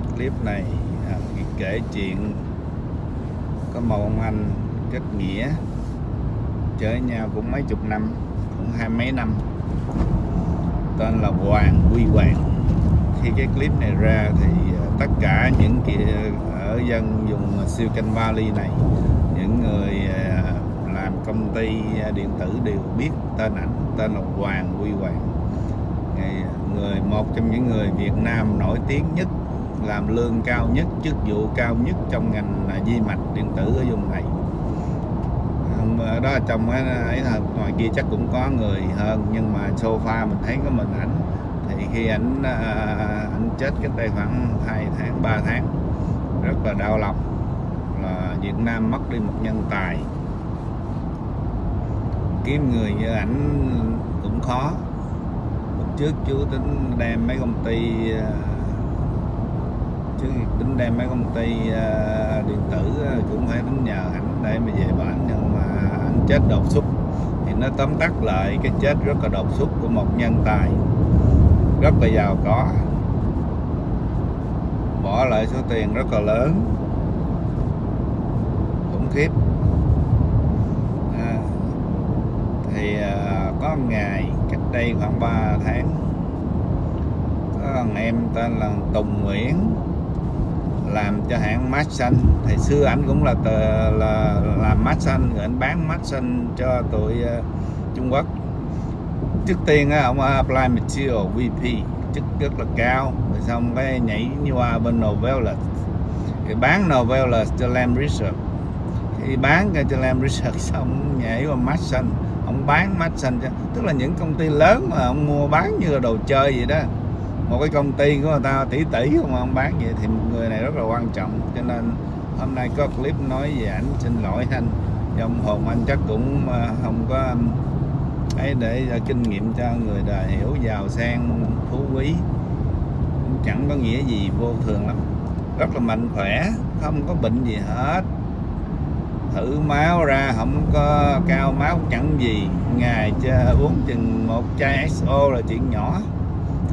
cái clip này à, kể chuyện có một ông anh kết nghĩa chơi nhau cũng mấy chục năm cũng hai mấy năm. Tên là Hoàng Quy Hoàng. Khi cái clip này ra thì à, tất cả những kia à, ở dân vùng canh Valley này những người à, làm công ty điện tử đều biết tên ảnh tên là Hoàng Quy Hoàng. Người một trong những người Việt Nam nổi tiếng nhất làm lương cao nhất, chức vụ cao nhất trong ngành à, di mạch điện tử ở vùng này. À, đó trong ấy là ngoài kia chắc cũng có người hơn, nhưng mà sofa mình thấy có mình ảnh. Thì khi ảnh à, ảnh chết cách đây khoảng 2 tháng 3 tháng, rất là đau lòng là Việt Nam mất đi một nhân tài. Kiếm người như ảnh cũng khó. Lúc trước chú tính đem mấy công ty chứ tính đem mấy công ty uh, à, điện tử à, cũng phải tính nhờ ảnh để mà về bển nhưng mà anh chết đột xuất. Thì nó tóm tắt lại cái chết rất là đột xuất của một nhân tài. Rất là giàu có. Bỏ lại số tiền rất là lớn. Khủng khiếp. À, thì à, có một ngày cách đây khoảng 3 tháng có thằng em tên là Tùng Nguyễn làm cho hãng mát xanh thì xưa ảnh cũng là tờ, là làm mát xanh rồi anh bán mát xanh cho tụi uh, Trung Quốc. Trước tiên á ông apply material VP chức rất là cao. Rồi xong cái nhảy qua bên Novellus thì bán Novellus cho Lam Research. Khi bán cho Lam Research xong nhảy qua mát xanh ông bán mát xanh cho tức là những công ty lớn mà ông mua bán như là đồ chơi vậy đó một cái công ty của người ta tỷ tỷ không ông bán vậy thì một người này rất là quan trọng. Cho nên hôm nay có clip nói về ảnh xin lỗi anh. Dòng hồn anh chắc cũng ờ, không có ấy để ờ, kinh nghiệm cho người đời hiểu, giàu sang, phú quý. Cũng chẳng có nghĩa gì vô thường lắm. Rất là mạnh khỏe, không có bệnh gì hết. Thử máu ra, không có cao máu, chẳng gì. Ngày uống chừng một chai XO là chuyện nhỏ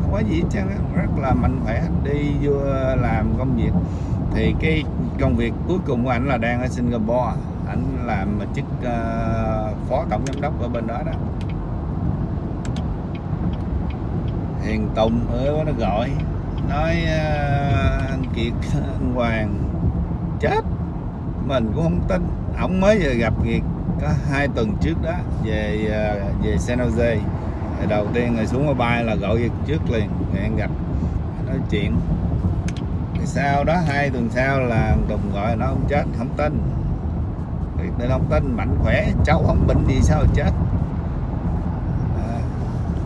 không có gì hết trơn á, rất là mạnh khỏe đi vô làm công việc. Thì cái công việc cuối cùng của anh là đang ở Singapore. Anh làm chức uh, phó tổng giám đốc ở bên đó đó. Hiền Tùng ở nó gọi. Nói uh, anh Kiệt anh Hoàng chết. Mình cũng không tin. Ổng mới vừa gặp Kiệt có hai tuần trước đó về uh, về San Jose thì đầu tiên người xuống máy bay là gọi Kiệt trước liền người gặp nói chuyện. Thì sau đó hai tuần sau là Tùng gọi nó không chết không tin. Kiệt nên không tin mạnh khỏe cháu không bệnh gì sao chết. À,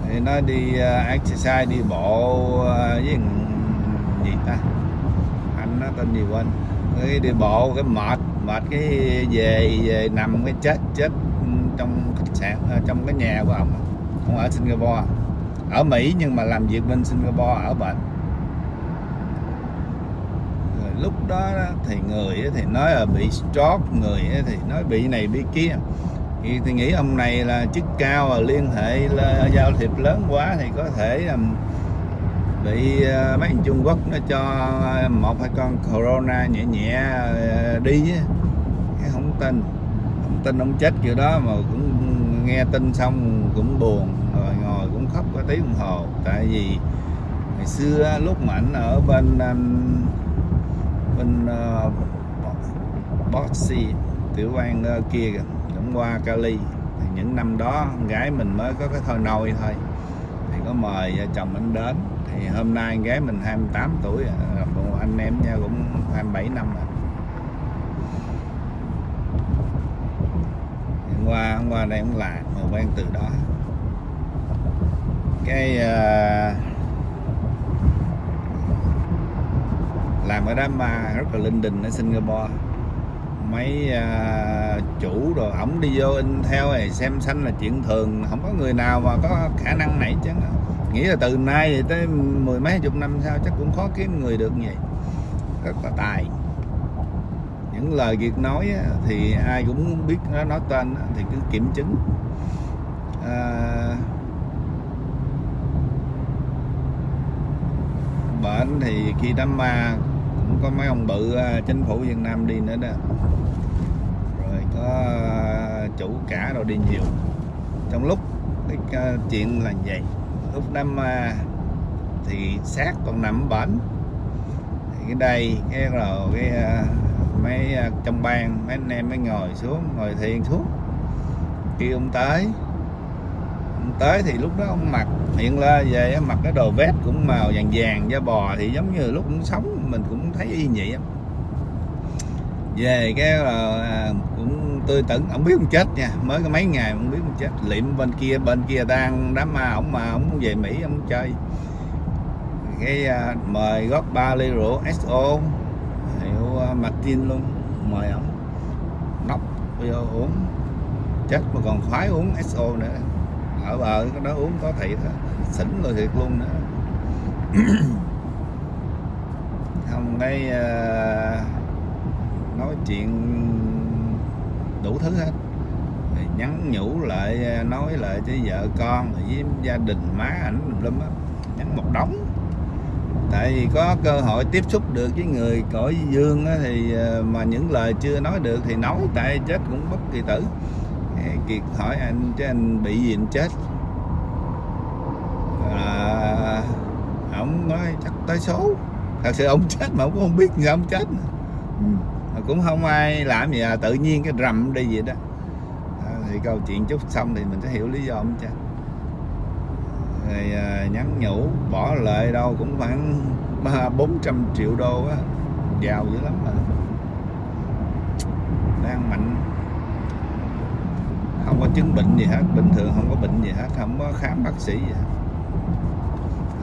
thì nó đi uh, exercise đi bộ uh, với gì ta? Anh nó tên gì quên? Cái đi bộ cái mệt mệt cái về về nằm cái chết chết trong khách sạn à, trong cái nhà của ông không ở Singapore. Ở Mỹ nhưng mà làm việc bên Singapore ở bệnh. Rồi lúc đó thì người thì nói là bị stroke người thì nói bị này bị kia. Thì, thì nghĩ ông này là chức cao và liên hệ là giao thiệp lớn quá thì có thể um, bị uh, mấy thằng Trung Quốc nó cho một hai con corona nhẹ nhẹ uh, đi cái không tin. Không tin ông chết kiểu đó mà cũng nghe tin xong cũng buồn rồi ngồi cũng khóc có tiếng đồng hồ. Tại vì ngày xưa lúc mà ảnh ở bên um, bên uh, Boxy tiểu bang uh, kia kìa cũng qua Cali thì những năm đó con gái mình mới có cái thôi nôi thôi. Thì có mời vợ chồng anh đến. Thì hôm nay con gái mình 28 tuổi à, anh em nha cũng 27 năm rồi hôm qua hôm qua đây cũng làm mà quen từ đó. Cái uh, làm ở đám ma rất là linh đình ở Singapore. Mấy uh, chủ rồi ổng đi vô in theo này xem xanh là chuyện thường không có người nào mà có khả năng này chứ. Nghĩ là từ nay thì tới mười mấy chục năm sau chắc cũng khó kiếm người được như vậy. Rất là tài những lời Việt nói á, thì ai cũng biết nó nói tên á, thì cứ kiểm chứng. À, bệnh thì khi đám ma cũng có mấy ông bự à, chính phủ Việt Nam đi nữa đó. Rồi có à, chủ cả rồi đi nhiều. Trong lúc cái à, chuyện là vậy lúc đám ma thì xác còn nằm bển cái đây cái rồi cái à, mấy à, trong ban mấy anh em mới ngồi xuống ngồi thiền xuống kêu ông tới. Ông tới thì lúc đó ông mặc hiện lên về mặc cái đồ vest cũng màu vàng vàng da bò thì giống như lúc cũng sống mình cũng thấy y nhị về cái là cũng tươi tẩn ông biết ông chết nha mới có mấy ngày ông biết ông chết. Liệm bên kia bên kia đang đám ma ông mà ông về mỹ ông chơi. Cái uh, mời góp ba ly rượu SO mà tin luôn. Mời ổng nóc giờ uống. Chết mà còn khoái uống SO nữa. Ở bờ cái đó uống có thiệt á. Xỉn rồi thiệt luôn nữa. Không cái uh, nói chuyện đủ thứ hết. Rồi nhắn nhủ lại ờ, nói lại với vợ con với gia đình má ảnh lum á. Nhắn một đống tại vì có cơ hội tiếp xúc được với người cõi dương á, thì ờ, mà những lời chưa nói được thì nói tại chết cũng bất kỳ tử. Kiệt hỏi anh chứ anh bị gì anh chết? À, ông nói chắc tới số. Thật sự ông chết mà ông cũng không biết sao ông chết ừ. cũng không ai làm gì à, tự nhiên cái rầm đi vậy đó. À, thì câu chuyện chút xong thì mình sẽ hiểu lý do ông chết thì à, nhắn nhủ, bỏ lợi đâu, cũng khoảng ba, bốn trăm triệu đô á. Giàu dữ lắm mà. Đang mạnh không có chứng bệnh gì hết, bình thường không có bệnh gì hết, không có khám bác sĩ gì hết.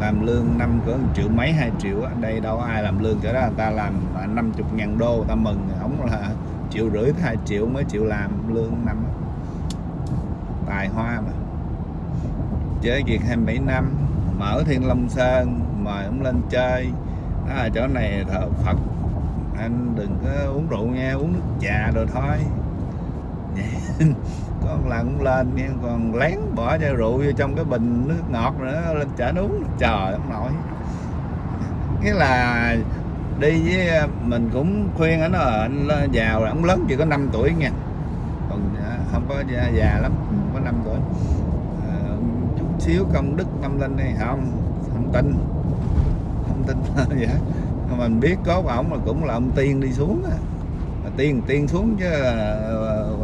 Làm lương năm cỡ triệu mấy, hai triệu ở đây đâu ai làm lương cỡ đó, người ta làm 50 ngàn đô, người ta mừng, không là triệu rưỡi hai triệu mới chịu làm lương năm tài hoa mà chơi việc 27 năm mở Thiên Long Sơn mời ông lên chơi. Đó là chỗ này thờ Phật. Anh đừng có uống rượu nha uống nước trà rồi thôi. Con lần lên nha còn lén bỏ chai rượu vô trong cái bình nước ngọt nữa lên chở uống trời ông nội. Nghĩa là đi với à, mình cũng khuyên anh là anh giàu là ông lớn chỉ có 5 tuổi nha. Còn à, không có già, lắm không có 5 tuổi xíu công đức tâm linh này. Không không tin. Không tin vậy mình biết có ổng là cũng là ông tiên đi xuống á. Tiên tiên xuống chứ ờ,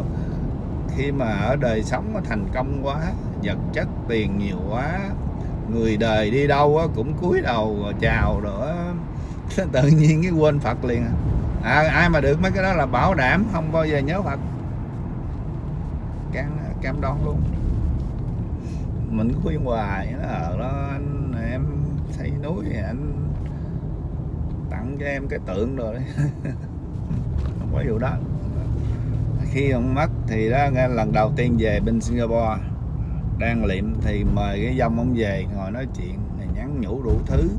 khi mà ở đời sống nó thành công quá vật chất tiền nhiều quá người đời đi đâu cũng cúi đầu chào nữa. Tự nhiên cái quên Phật liền à. à, ai mà được mấy cái đó là bảo đảm không bao giờ nhớ Phật. Cam cam đoan luôn mình khuyên hoài. Nó ở đó, anh, em xây núi thì anh tặng cho em cái tượng rồi đấy. Không có vụ đó. Khi ông mất thì đó nghe lần đầu tiên về bên Singapore, đang liệm thì mời cái dông ông về ngồi nói chuyện nhắn nhủ đủ thứ.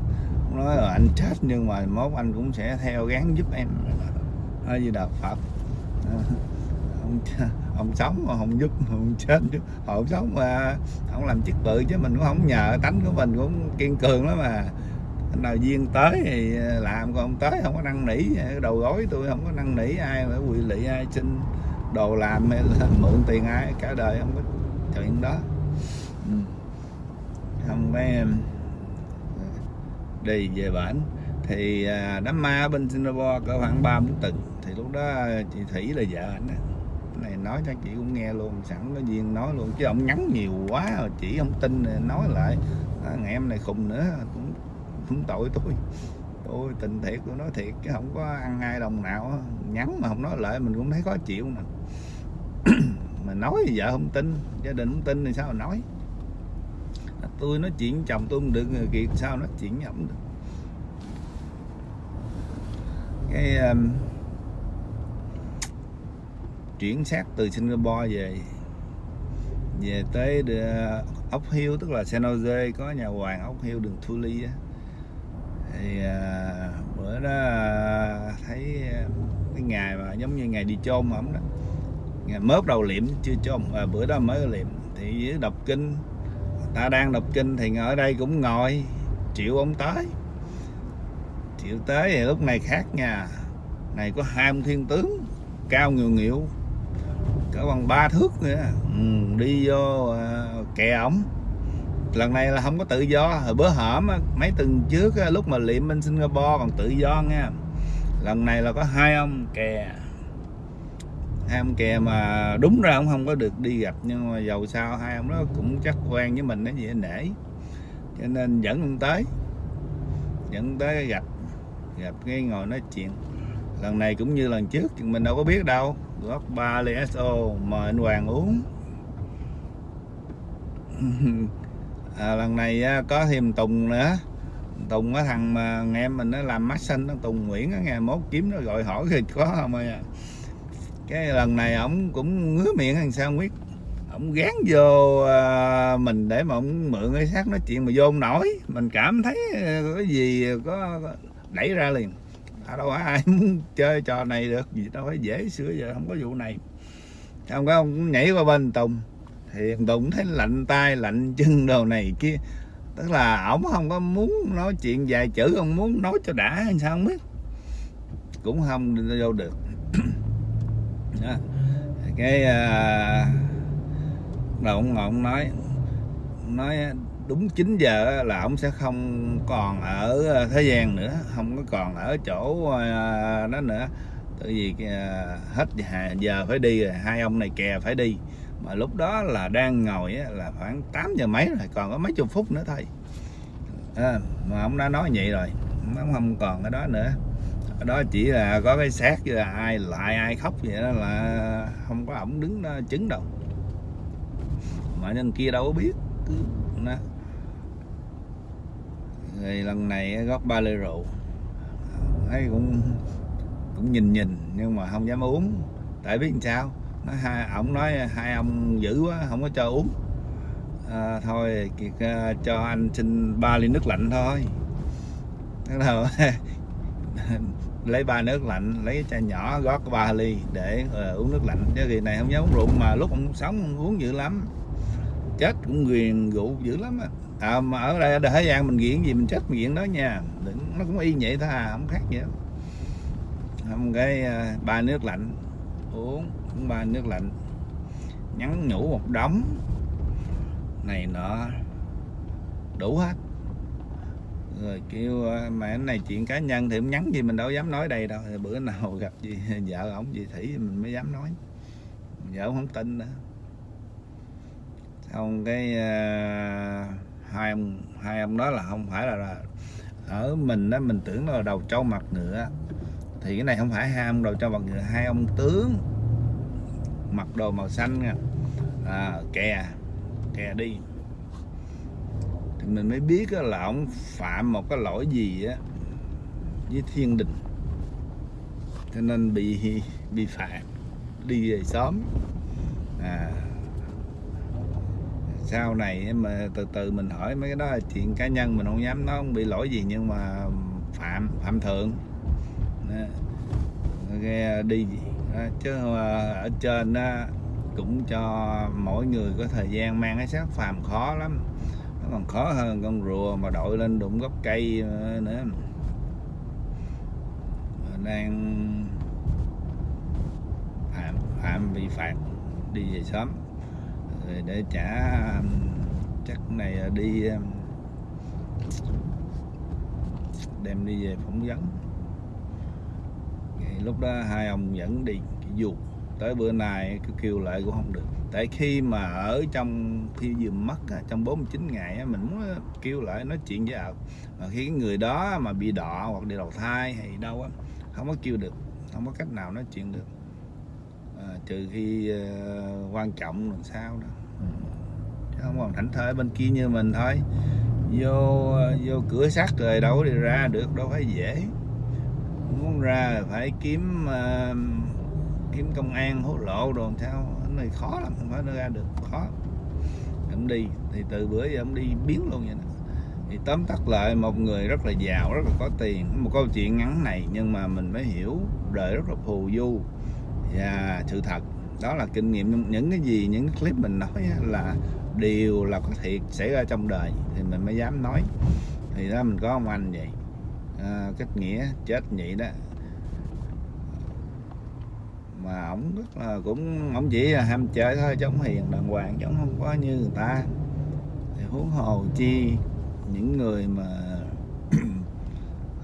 Nói là anh chết nhưng mà mốt anh cũng sẽ theo gán giúp em. Nói gì đạo Phật ông không sống mà không giúp không chết chứ. Ông sống mà không làm chức bự chứ mình cũng không nhờ, tánh của mình cũng kiên cường lắm mà nào duyên tới thì làm, còn không tới không có năn nỉ. Đầu gối tôi không có năn nỉ ai, phải quỵ lị ai, xin đồ làm hay là mượn tiền ai, cả đời không có chuyện đó. Ừ. Không mấy đi về bản thì à, đám ma bên Singapore có khoảng ba bốn tuần. Thì lúc đó chị Thủy là vợ anh này nói cho chị cũng nghe luôn sẵn có duyên nói luôn chứ ông nhắn nhiều quá rồi chị không tin nói lại. À, ngày em này khùng nữa cũng cũng tội tôi. Tôi tình thiệt tôi nói thiệt chứ không có ăn hai đồng nào nhắn mà không nói lại mình cũng thấy khó chịu nè. Mà nói thì vợ không tin gia đình không tin thì sao mà nói? À, tôi nói chuyện chồng tôi không được người kiệt sao nói chuyện với được. Cái um, chuyển xác từ Singapore về về tới ờ, ốc hiêu tức là San Jose có nhà hoàng ốc hiêu đường Thu Ly á. Thì à, bữa đó ờ, thấy cái ngày mà giống như ngày đi chôn ổng đó. Ngày mớp đầu liệm chưa chôn à, bữa đó mới liệm. Thì với đọc kinh ta đang đọc kinh thì ở đây cũng ngồi chịu ông tới. Triệu tới thì lúc này khác nha này có hai ông thiên tướng cao nhiều nghiệu cỡ bằng ba thước nữa ừ, đi vô à, kè ổng. Lần này là không có tự do. Hồi bữa hổm mấy tuần trước lúc mà liệm bên Singapore còn tự do nha. Lần này là có hai ông kè. Hai ông kè mà đúng ra ông không có được đi gặp nhưng mà dầu sao hai ông đó cũng chắc quen với mình nó gì nể. Cho nên dẫn ông tới. Dẫn tới gặp gặp cái ngồi nói chuyện lần này cũng như lần trước mình đâu có biết đâu. Góp ba ly so mời anh hoàng uống. À, lần này có thêm tùng nữa. Tùng cái thằng mà em mình nó làm mắt xanh nó tùng nguyễn á ngày mốt kiếm nó gọi hỏi thì có không ơi à. Cái lần này ổng cũng ngứa miệng thằng sao không biết. Ổng gán vô à, mình để mà ổng mượn cái xác nói chuyện mà vô ông nổi. Mình cảm thấy à, cái gì à, có đẩy ra liền à, đâu ai muốn chơi trò này được gì đâu phải dễ sửa giờ không có vụ này. Không có ông nhảy qua bên tùng thì tùng thấy lạnh tay lạnh chân đồ này kia. Tức là ổng không có muốn nói chuyện vài chữ ông muốn nói cho đã hay sao không biết. Cũng không vô được. Đó. cái à, uh, đầu ông ngọn nói nói đúng 9 giờ là ông sẽ không còn ở ờ, thế gian nữa không có còn ở chỗ ờ, đó nữa. Tại vì ờ, hết giờ phải đi rồi hai ông này kè phải đi. Mà lúc đó là đang ngồi là khoảng 8 giờ mấy rồi còn có mấy chục phút nữa thôi. À, mà ông đã nói vậy rồi ông không còn cái đó nữa. Ở đó chỉ là có cái xác chứ là ai lại ai khóc vậy đó là không có ổng đứng đó chứng đâu. Mà nhân kia đâu có biết cứ đó rồi lần này góp ba ly rượu. Thấy cũng cũng nhìn nhìn nhưng mà không dám uống. Tại biết làm sao? Nó hai ổng nói hai ông dữ quá không có cho uống. À, thôi kiệt uh, à, cho anh xin ba ly nước lạnh thôi. Bắt đầu lấy ba nước lạnh lấy chai nhỏ gót ba ly để uh, uống nước lạnh. Chứ kỳ này không dám uống rượu mà lúc ông sống ông uống dữ lắm. Chết cũng ghiền rượu dữ lắm á à, mà ở đây ở Hải Giang mình nghiện gì mình chết mình nghiện đó nha. Đừng, nó cũng y vậy thôi à không khác gì hôm không cái à, ba nước lạnh. Uống cũng ba nước lạnh. Nhắn nhủ một đống. Này nọ. Đủ hết. Rồi kêu mà cái này chuyện cá nhân thì cũng nhắn gì mình đâu dám nói đây đâu. Bữa nào gặp gì vợ ổng gì thủy mình mới dám nói. Vợ không tin nữa. Xong cái uh, hai ông hai ông đó là không phải là, là ở mình đó mình tưởng là đầu trâu mặt ngựa thì cái này không phải hai ông đầu trâu mặt ngựa hai ông tướng mặc đồ màu xanh nha. À, kè kè đi. Thì mình mới biết là ông phạm một cái lỗi gì á với thiên đình. Cho nên bị bị phạt đi về sớm. À sau này mà từ từ mình hỏi mấy cái đó là chuyện cá nhân mình không dám nói không bị lỗi gì nhưng mà phạm phạm thượng. Nghe à, đi đó, chứ à, ở trên đó cũng cho mỗi người có thời gian mang cái xác phàm khó lắm. Nó còn khó hơn con rùa mà đội lên đụng gốc cây à, nữa. Đang phạm phạm bị phạt đi về sớm rồi để trả um, chắc này ờ, đi um, đem đi về phỏng vấn. Lúc đó hai ông vẫn đi, cái dù, tới bữa nay cứ kêu lại cũng không được. Tại khi mà ở trong, khi vừa mất trong 49 ngày mình muốn kêu lại nói chuyện với ổng mà khi người đó mà bị đọ hoặc đi đầu thai hay đâu á, không có kêu được, không có cách nào nói chuyện được à, trừ khi à, quan trọng làm sao đó. Chứ không còn thảnh thơi bên kia như mình thôi. Vô à, vô cửa sắt rồi đâu đi ra được đâu phải dễ. Muốn ra phải kiếm uh, kiếm công an hốt lộ đồ sao. Cái này khó lắm không phải ra được khó. Ông đi thì từ bữa giờ ông đi biến luôn vậy đó thì tóm tắt lại một người rất là giàu rất là có tiền. Một câu chuyện ngắn này nhưng mà mình mới hiểu đời rất là phù du và sự thật. Đó là kinh nghiệm những cái gì những cái clip mình nói là điều là có thiệt xảy ra trong đời. Thì mình mới dám nói. Thì đó mình có ông anh vậy. Ờ, à, kết nghĩa chết vậy đó. Mà ổng rất là cũng ổng chỉ là ham chơi thôi chứ ổng hiền đàng hoàng chứ ổng không có như người ta. Thì huống hồ chi những người mà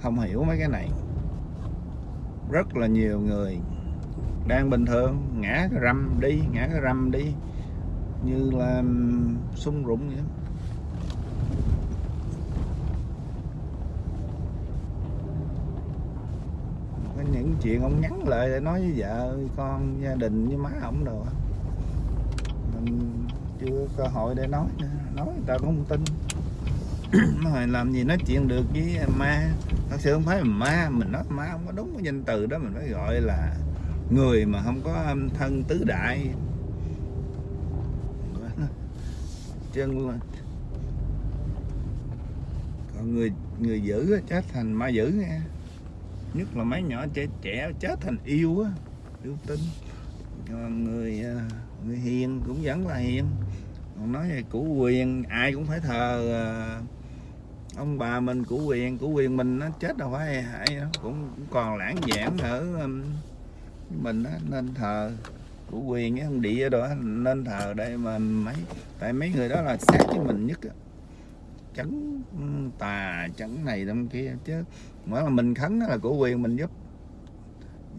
không hiểu mấy cái này. Rất là nhiều người đang bình thường, ngã cái râm đi, ngã cái râm đi. Như là sung rụng vậy. Có những chuyện ông nhắn lại để nói với vợ, con, gia đình với má ổng đồ mình chưa cơ hội để nói nữa. nói người ta cũng không tin. Rồi làm gì nói chuyện được với ma? Thật sự không phải là ma, mình nói ma không có đúng cái danh từ đó, mình phải gọi là người mà không có thân tứ đại. Chân là còn người người dữ chết thành ma dữ nghe. Nhất là mấy nhỏ trẻ trẻ chết thành yêu á yêu tinh. Còn người à, người hiền cũng vẫn là hiền. Còn nói về củ quyền ai cũng phải thờ à, ông bà mình củ quyền. Củ quyền mình nó chết đâu phải hay đó cũng, cũng còn lãng giảng ở mình đó, nên thờ của quyền cái ông địa đó nên thờ đây mà mấy tại mấy người đó là sát với mình nhất á. Chấn tà chấn này đâm kia chứ. Mỗi là mình khấn đó là của quyền mình giúp.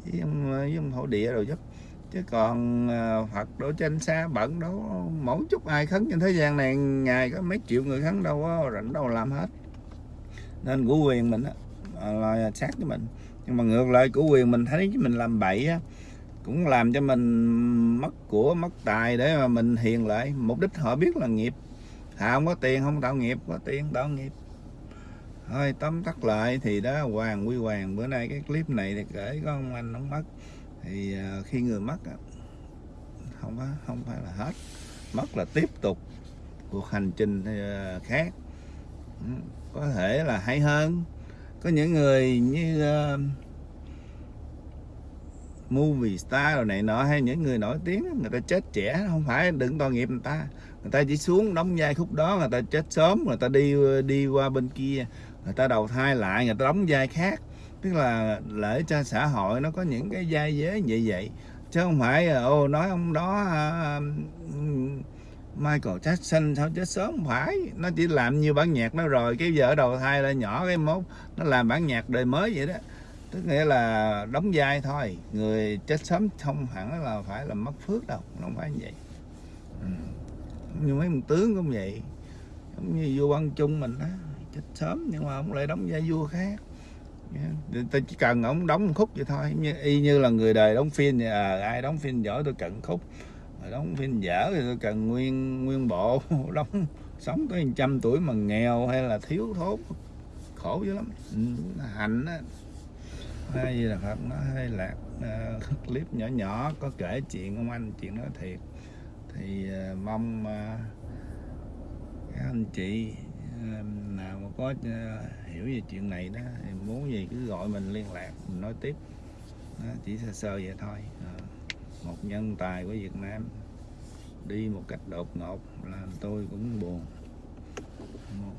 Với ông, với ông thổ địa rồi giúp. Chứ còn ờ, Phật đổ trên xa bận đâu mỗi chút ai khấn trên thế gian này ngày có mấy triệu người khấn đâu có rảnh đâu làm hết. Nên của quyền mình đó, là sát với mình nhưng mà ngược lại của quyền mình thấy mình làm bậy á, cũng làm cho mình mất của, mất tài để mà mình hiền lại. Mục đích họ biết là nghiệp. Thà không có tiền, không tạo nghiệp, có tiền tạo nghiệp. Thôi, tóm tắt lại thì đó, hoàng quy hoàng, bữa nay cái clip này thì kể có ông anh ông mất. Thì à, khi người mất không có không phải là hết. Mất là tiếp tục cuộc hành trình à, khác. Ừ, có thể là hay hơn có những người như uh, movie star rồi này nọ hay những người nổi tiếng người ta chết trẻ không phải đừng tội nghiệp người ta. Người ta chỉ xuống đóng vai khúc đó người ta chết sớm người ta đi ờ, đi qua bên kia người ta đầu thai lại người ta đóng vai khác. Tức là lễ cho xã hội nó có những cái vai giới vậy vậy. Chứ không phải ờ, ô nói ông đó uh, Michael Jackson sao chết sớm phải? Nó chỉ làm như bản nhạc nó rồi cái vợ đầu thai là nhỏ cái mốt nó làm bản nhạc đời mới vậy đó. Tức nghĩa là đóng vai thôi người chết sớm không hẳn là phải là mất phước đâu không phải như vậy. Ừ. như mấy ông tướng cũng vậy giống như vua văn trung mình đó chết sớm nhưng mà ông lại đóng vai vua khác. Dạ, ta chỉ cần ông đóng một khúc vậy thôi như, y như là người đời đóng phim à, ai đóng phim giỏi tôi cần khúc đóng phim dở thì tôi cần nguyên nguyên bộ đóng sống tới trăm tuổi mà nghèo hay là thiếu thốn. Khổ dữ lắm. Ừ, Hạnh á. Hay là phật nó hay là uh, clip nhỏ nhỏ có kể chuyện ông anh chuyện đó thiệt. Thì uh, mong uh, các anh chị uh, nào mà có uh, hiểu về chuyện này đó thì muốn gì cứ gọi mình liên lạc mình nói tiếp. Đó, chỉ sơ sơ vậy thôi một nhân tài của Việt Nam. Đi một cách đột ngột, làm tôi cũng buồn. Một